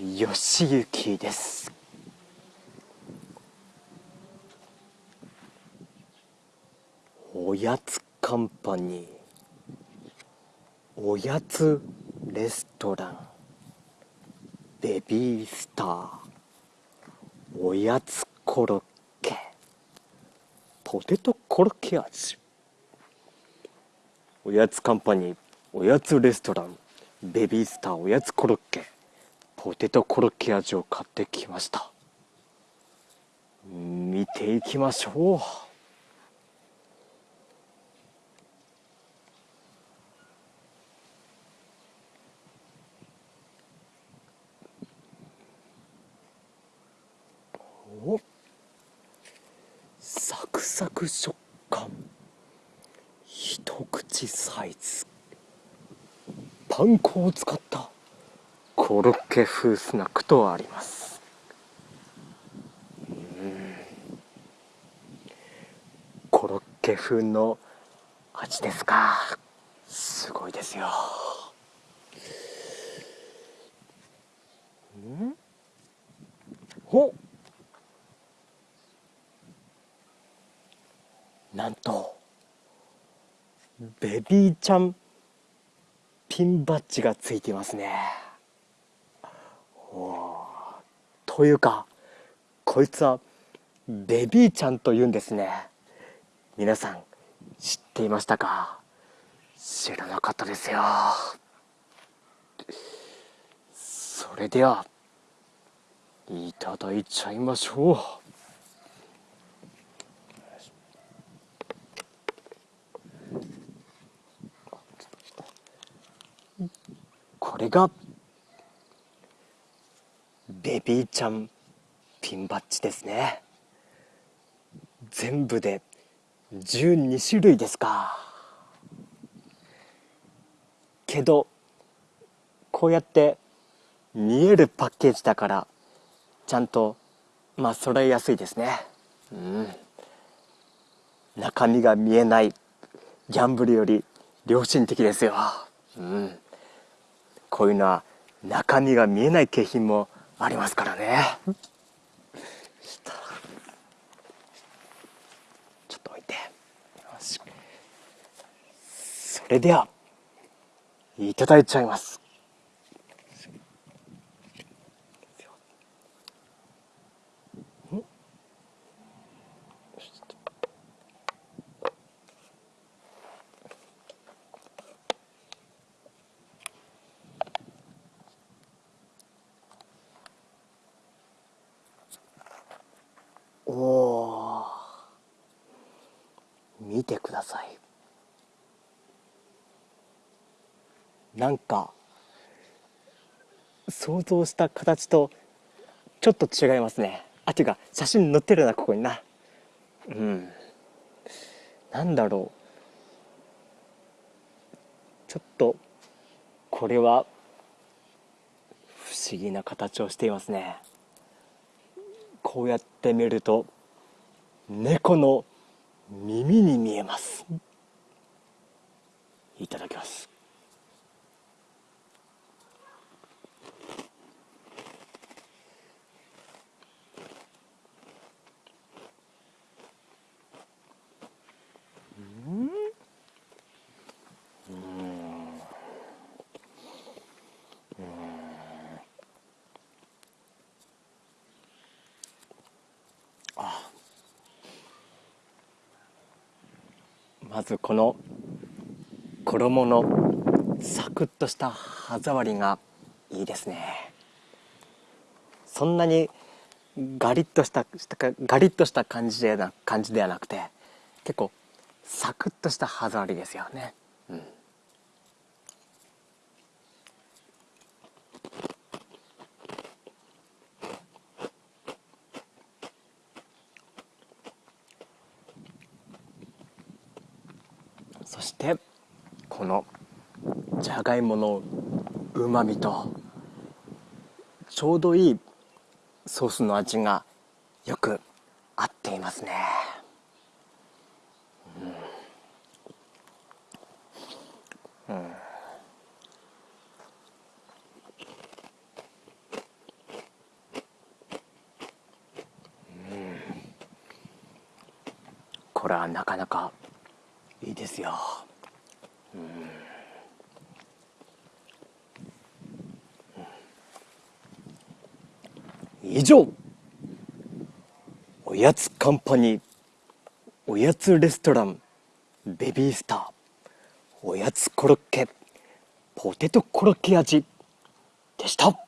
よしゆきです。おやつカンパニーおやつレストランベビースターおやつコロッケポテトコロッケ味おやつカンパニーおやつレストランベビースター。おやつコロッケ。ポテトコロッケ味を買ってきました。見ていきましょう。おサクサク食感。一口サイズ。パン粉を使った。コロッケ風スナックとあります。コロッケ風の味ですか。すごいですよ。ん。おなんとベビーちゃんピンバッジがついていますね。というかこいつはベビーちゃんというんですね。皆さん知っていましたか？知らなかったですよ。それではいただいちゃいましょう。これがベビーちゃんピンバッジですね。全部で12種類ですか。けどこうやって見えるパッケージだからちゃんとまあ揃えやすいですね。うん。中身が見えないギャンブルより良心的ですよ。うん。こういうのは中身が見えない景品もありますからね。ちょっと置いて。よし。それではいただいちゃいます。見てください。なんか想像した形とちょっと違いますね。あっていうか写真載ってるなここにな。うん。なんだろう。ちょっとこれは不思議な形をしていますね。こうやって見ると猫の耳に見えますいただきますまずこの衣のサクッとした歯触りがいいですね。そんなにガリッとしたガリッとした感じでな感じではなくて結構サクッとした歯触りですよね、そしてこのじゃがいものうまみとちょうどいいソースの味がよく合っていますね、うん。うん、これはなかなかいいですよ、以上おやつカンパニーおやつレストランベビースターおやつコロッケポテトコロッケ味でした。